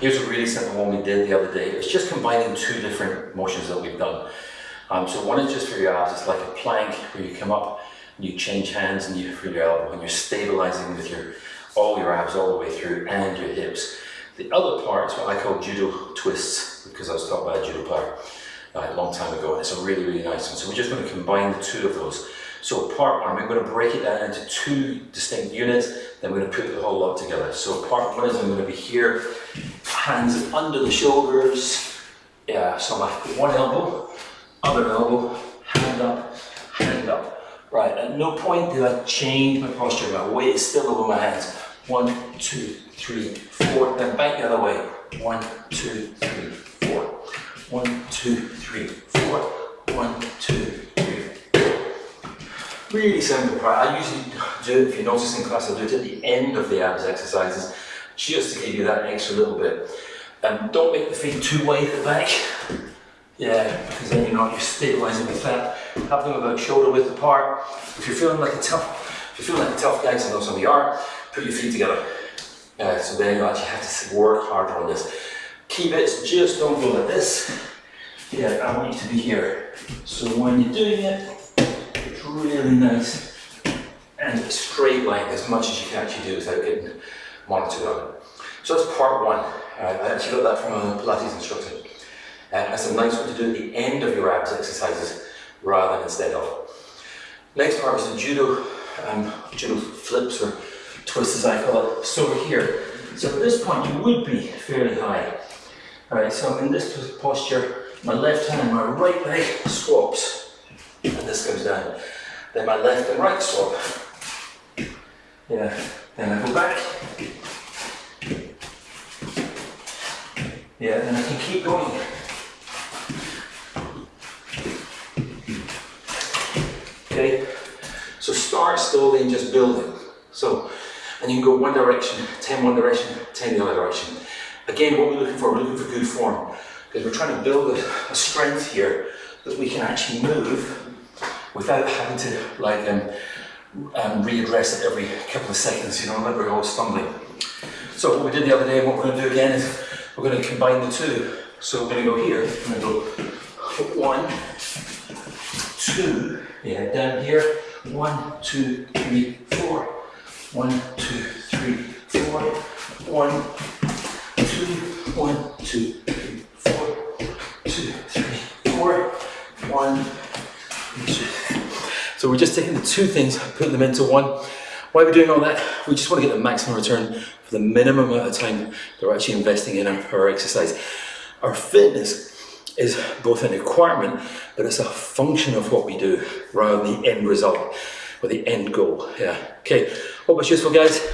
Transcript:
Here's a really simple one we did the other day. It's just combining two different motions that we've done. Um, so one is just for your abs, it's like a plank where you come up and you change hands and you for your elbow and you're stabilizing with your all your abs all the way through and your hips. The other part is what I call judo twists because I was taught by a judo player uh, a long time ago and it's a really really nice one. So we're just going to combine the two of those. So part one, we're going to break it down into two distinct units, then we're going to put the whole lot together. So part one is I'm going to be here, hands under the shoulders, yeah, so my one elbow, other elbow, hand up, hand up. Right, at no point do I change my posture. My weight is still over my hands. One, two, three, four. Then back the other way. One, two, three, four. One, two, three, four. One, two, three, four. Really simple, right? I usually do it, if you notice in class, I do it at the end of the abs exercises, just to give you that extra little bit. Um, don't make the feet too wide at the back. Yeah, because then you're not, you're stabilising with that. Have them about shoulder width apart. If you're feeling like a tough, if you're feeling like a tough guy, because I know some of you are, put your feet together. Uh, so then you actually have to work harder on this. Key bits, just don't go like this. Yeah, I want you to be here. So when you're doing it, it's really nice and straight line as much as you can actually do without getting monitored on it. So that's part one. Uh, I actually got that from a Pilates instructor. And that's a nice one to do at the end of your abs exercises rather than instead of. Next part is the judo, um, judo flips or twists as I call it. So we're here. So at this point you would be fairly high. Alright, so I'm in this posture, my left hand and my right leg swaps. And this comes down. Then my left and right swap. Yeah, then I go back. Yeah, then I can keep going. Okay, so start slowly and just building. So, and you can go one direction, 10 one direction, 10 the other direction. Again, what we're looking for, we're looking for good form. Because we're trying to build a, a strength here that we can actually move without having to like um, um, readdress it every couple of seconds, you know, like we're always stumbling. So what we did the other day and what we're going to do again is we're going to combine the two. So we're going to go here, we're going to go one, two, yeah, down here. One, two, three, four. One, two, three, four. One, two, one, two, three, four. Two, three, four. One, two. So we're just taking the two things, putting them into one. Why are we doing all that? We just want to get the maximum return for the minimum amount of time that we're actually investing in our, our exercise. Our fitness is both an requirement, but it's a function of what we do rather than the end result or the end goal. Yeah. Okay. Hope it's useful, guys.